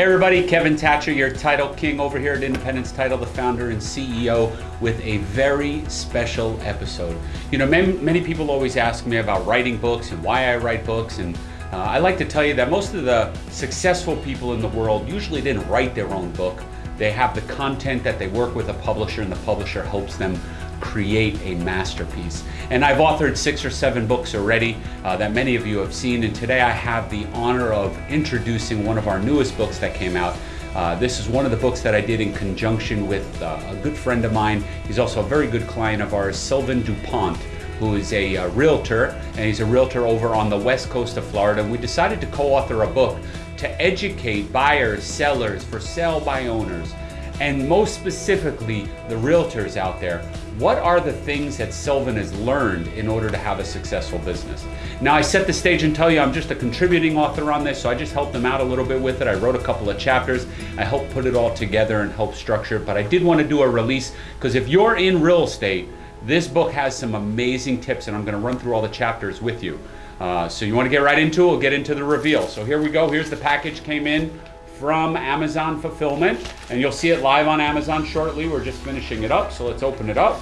Hey everybody, Kevin Thatcher, your title king over here at Independence Title, the founder and CEO, with a very special episode. You know, many, many people always ask me about writing books and why I write books, and uh, I like to tell you that most of the successful people in the world usually didn't write their own book. They have the content that they work with a publisher, and the publisher helps them create a masterpiece. And I've authored six or seven books already uh, that many of you have seen. And today I have the honor of introducing one of our newest books that came out. Uh, this is one of the books that I did in conjunction with uh, a good friend of mine. He's also a very good client of ours, Sylvan DuPont who is a, a, uh, realtor, and he's a realtor over on the west coast of Florida. We decided to co-author a book to educate buyers, sellers, for sale by owners, and most specifically, the realtors out there what are the things that Sylvan has learned in order to have a successful business? Now, I set the stage and tell you I'm just a contributing author on this, so I just helped them out a little bit with it. I wrote a couple of chapters. I helped put it all together and help structure it, but I did want to do a release because if you're in real estate, this book has some amazing tips, and I'm going to run through all the chapters with you. Uh, so you want to get right into it, we'll get into the reveal. So here we go. Here's the package came in from Amazon Fulfillment, and you'll see it live on Amazon shortly. We're just finishing it up, so let's open it up.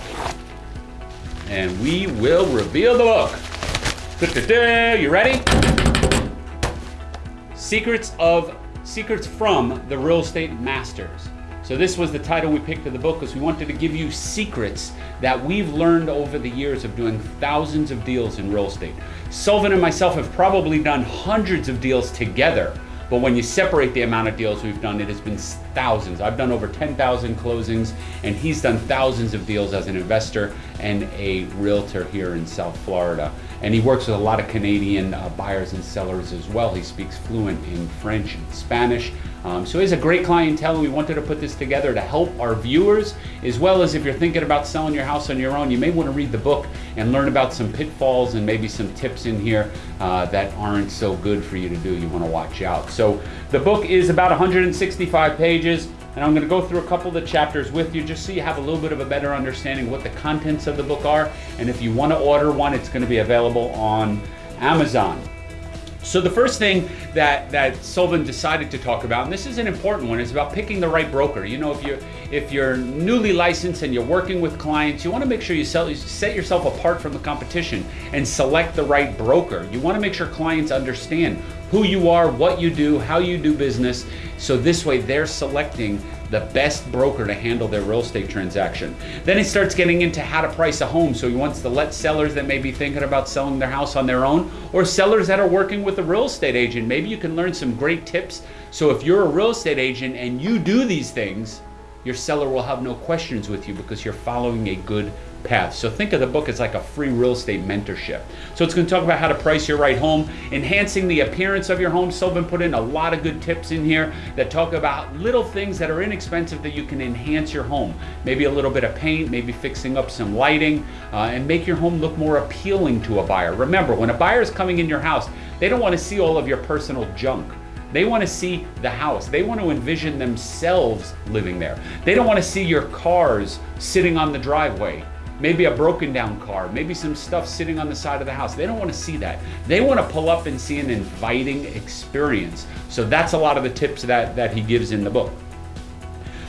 And we will reveal the book. Da -da -da. You ready? Secrets of Secrets from the Real Estate Masters. So this was the title we picked for the book because we wanted to give you secrets that we've learned over the years of doing thousands of deals in real estate. Sylvan and myself have probably done hundreds of deals together but when you separate the amount of deals we've done, it has been thousands. I've done over 10,000 closings, and he's done thousands of deals as an investor and a realtor here in South Florida. And he works with a lot of Canadian uh, buyers and sellers as well. He speaks fluent in French and Spanish. Um, so he's a great clientele we wanted to put this together to help our viewers as well as if you're thinking about selling your house on your own, you may want to read the book and learn about some pitfalls and maybe some tips in here uh, that aren't so good for you to do. You want to watch out. So the book is about 165 pages and I'm going to go through a couple of the chapters with you just so you have a little bit of a better understanding what the contents of the book are. And if you want to order one, it's going to be available on Amazon. So the first thing that that Sylvan decided to talk about, and this is an important one, is about picking the right broker. You know, if you're, if you're newly licensed and you're working with clients, you want to make sure you, sell, you set yourself apart from the competition and select the right broker. You want to make sure clients understand who you are, what you do, how you do business, so this way they're selecting the best broker to handle their real estate transaction. Then he starts getting into how to price a home. So he wants to let sellers that may be thinking about selling their house on their own or sellers that are working with a real estate agent. Maybe you can learn some great tips. So if you're a real estate agent and you do these things, your seller will have no questions with you because you're following a good path. So think of the book as like a free real estate mentorship. So it's going to talk about how to price your right home, enhancing the appearance of your home. Sylvan put in a lot of good tips in here that talk about little things that are inexpensive that you can enhance your home. Maybe a little bit of paint, maybe fixing up some lighting, uh, and make your home look more appealing to a buyer. Remember, when a buyer is coming in your house, they don't want to see all of your personal junk. They want to see the house. They want to envision themselves living there. They don't want to see your cars sitting on the driveway maybe a broken down car, maybe some stuff sitting on the side of the house. They don't want to see that. They want to pull up and see an inviting experience. So that's a lot of the tips that, that he gives in the book.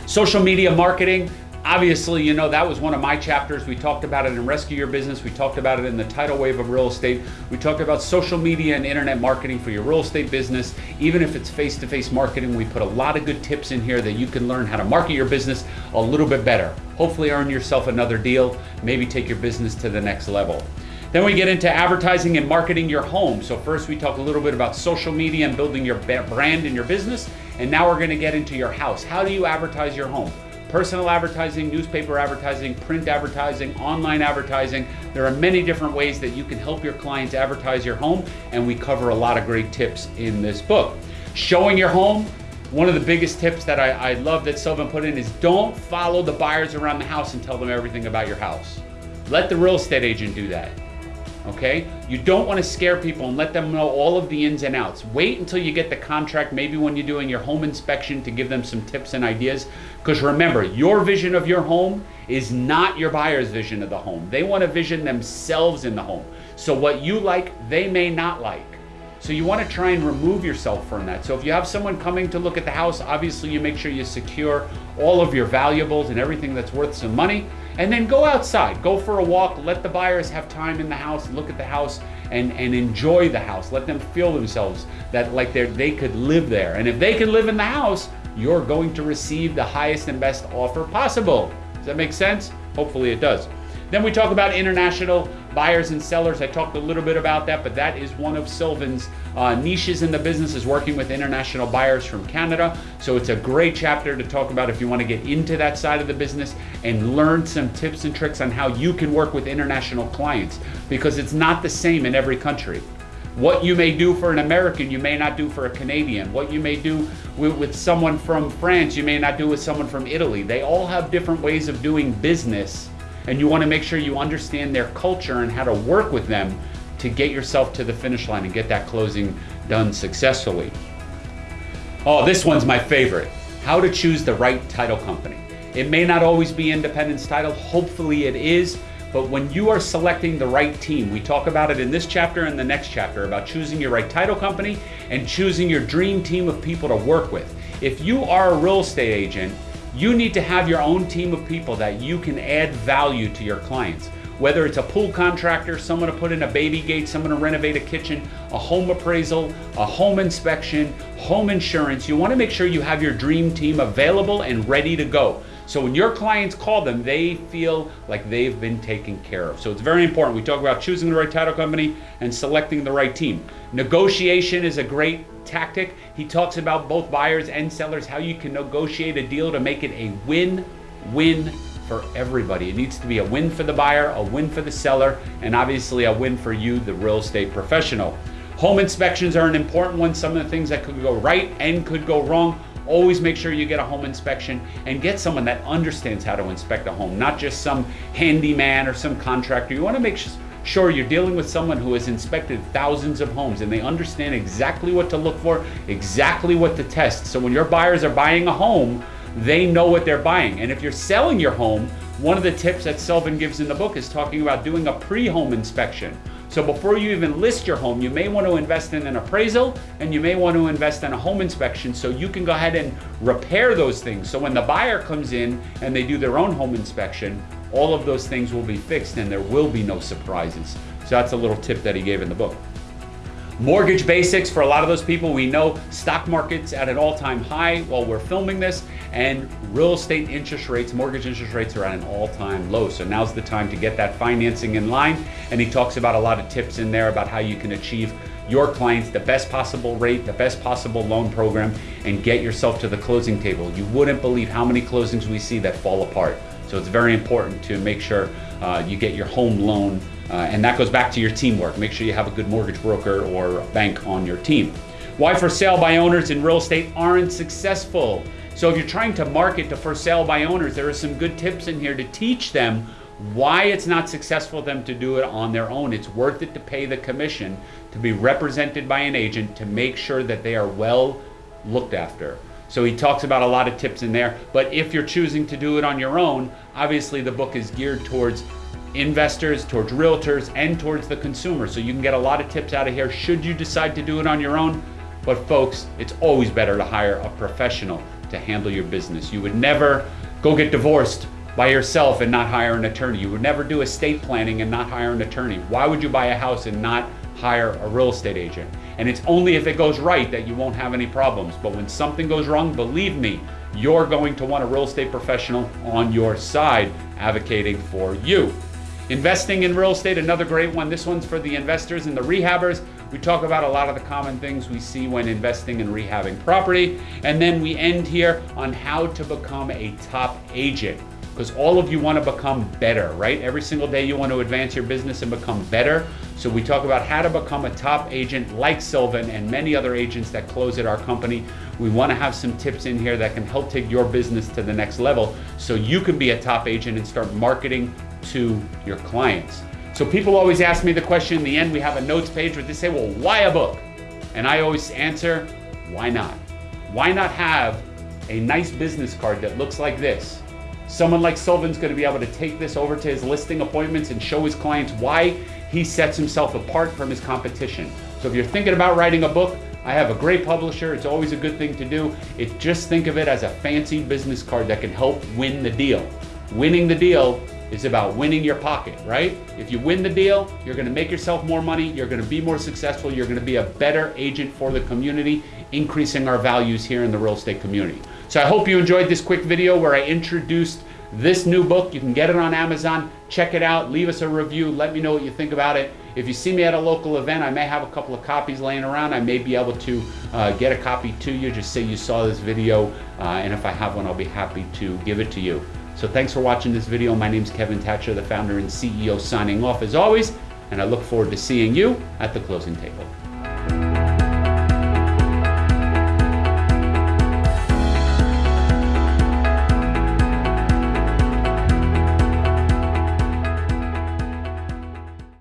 Social media marketing, Obviously, you know, that was one of my chapters. We talked about it in Rescue Your Business. We talked about it in the tidal wave of real estate. We talked about social media and internet marketing for your real estate business. Even if it's face to face marketing, we put a lot of good tips in here that you can learn how to market your business a little bit better. Hopefully, earn yourself another deal, maybe take your business to the next level. Then we get into advertising and marketing your home. So first we talk a little bit about social media and building your brand and your business. And now we're gonna get into your house. How do you advertise your home? Personal advertising, newspaper advertising, print advertising, online advertising. There are many different ways that you can help your clients advertise your home, and we cover a lot of great tips in this book. Showing your home, one of the biggest tips that I, I love that Sylvan put in is don't follow the buyers around the house and tell them everything about your house. Let the real estate agent do that okay? You don't want to scare people and let them know all of the ins and outs. Wait until you get the contract, maybe when you're doing your home inspection to give them some tips and ideas. Because remember, your vision of your home is not your buyer's vision of the home. They want to vision themselves in the home. So what you like, they may not like. So you want to try and remove yourself from that. So if you have someone coming to look at the house, obviously you make sure you secure all of your valuables and everything that's worth some money. And then go outside, go for a walk, let the buyers have time in the house, look at the house and, and enjoy the house. Let them feel themselves that like they they could live there. And if they can live in the house, you're going to receive the highest and best offer possible. Does that make sense? Hopefully it does. Then we talk about international buyers and sellers. I talked a little bit about that, but that is one of Sylvan's uh, niches in the business is working with international buyers from Canada. So it's a great chapter to talk about if you want to get into that side of the business and learn some tips and tricks on how you can work with international clients because it's not the same in every country. What you may do for an American, you may not do for a Canadian. What you may do with, with, someone from France, you may not do with someone from Italy. They all have different ways of doing business and you want to make sure you understand their culture and how to work with them to get yourself to the finish line and get that closing done successfully. Oh, this one's my favorite. How to choose the right title company. It may not always be Independence Title, hopefully it is, but when you are selecting the right team, we talk about it in this chapter and the next chapter about choosing your right title company and choosing your dream team of people to work with. If you are a real estate agent you need to have your own team of people that you can add value to your clients. Whether it's a pool contractor, someone to put in a baby gate, someone to renovate a kitchen, a home appraisal, a home inspection, home insurance, you want to make sure you have your dream team available and ready to go. So when your clients call them, they feel like they've been taken care of. So it's very important. We talk about choosing the right title company and selecting the right team. Negotiation is a great tactic. He talks about both buyers and sellers, how you can negotiate a deal to make it a win-win for everybody. It needs to be a win for the buyer, a win for the seller, and obviously a win for you, the real estate professional. Home inspections are an important one. Some of the things that could go right and could go wrong always make sure you get a home inspection and get someone that understands how to inspect a home, not just some handyman or some contractor. You want to make sure you're dealing with someone who has inspected thousands of homes and they understand exactly what to look for, exactly what to test. So when your buyers are buying a home, they know what they're buying. And if you're selling your home, one of the tips that Sylvan gives in the book is talking about doing a pre-home inspection. So before you even list your home, you may want to invest in an appraisal and you may want to invest in a home inspection so you can go ahead and repair those things. So when the buyer comes in and they do their own home inspection, all of those things will be fixed and there will be no surprises. So that's a little tip that he gave in the book. Mortgage basics for a lot of those people, we know stock market's at an all-time high while we're filming this and real estate interest rates, mortgage interest rates are at an all-time low. So now's the time to get that financing in line. And he talks about a lot of tips in there about how you can achieve your clients the best possible rate, the best possible loan program, and get yourself to the closing table. You wouldn't believe how many closings we see that fall apart. So it's very important to make sure uh, you get your home loan uh, and that goes back to your teamwork. Make sure you have a good mortgage broker or bank on your team. Why for sale by owners in real estate aren't successful. So if you're trying to market to for sale by owners, there are some good tips in here to teach them why it's not successful for them to do it on their own. It's worth it to pay the commission to be represented by an agent to make sure that they are well looked after. So he talks about a lot of tips in there. But if you're choosing to do it on your own, obviously the book is geared towards investors, towards realtors, and towards the consumer. So you can get a lot of tips out of here should you decide to do it on your own. But folks, it's always better to hire a professional to handle your business. You would never go get divorced by yourself and not hire an attorney. You would never do estate planning and not hire an attorney. Why would you buy a house and not hire a real estate agent? And it's only if it goes right that you won't have any problems. But when something goes wrong, believe me, you're going to want a real estate professional on your side advocating for you. Investing in real estate, another great one. This one's for the investors and the rehabbers. We talk about a lot of the common things we see when investing and rehabbing property. And then we end here on how to become a top agent. Because all of you want to become better, right? Every single day you want to advance your business and become better. So we talk about how to become a top agent like Sylvan and many other agents that close at our company. We want to have some tips in here that can help take your business to the next level so you can be a top agent and start marketing to your clients. So people always ask me the question in the end, we have a notes page where they say, well, why a book? And I always answer, why not? Why not have a nice business card that looks like this? Someone like Sylvan's gonna be able to take this over to his listing appointments and show his clients why he sets himself apart from his competition, So if you're thinking about writing a book, I have a great publisher. It's always a good thing to do. It just think of it as a fancy business card that can help win the deal. Winning the deal is about winning your pocket, right? If you win the deal, you're gonna make yourself more money, you're gonna be more successful, you're gonna be a better agent for the community, increasing our values here in the real estate community. So I hope you enjoyed this quick video where I introduced this new book. You can get it on Amazon. Check it out. Leave us a review. Let me know what you think about it. If you see me at a local event, I may have a couple of copies laying around. I may be able to uh, get a copy to you. Just say you saw this video, uh, and if I have one, I'll be happy to give it to you. So thanks for watching this video. My name is Kevin Thatcher, the founder and CEO, signing off as always, and I look forward to seeing you at the closing table.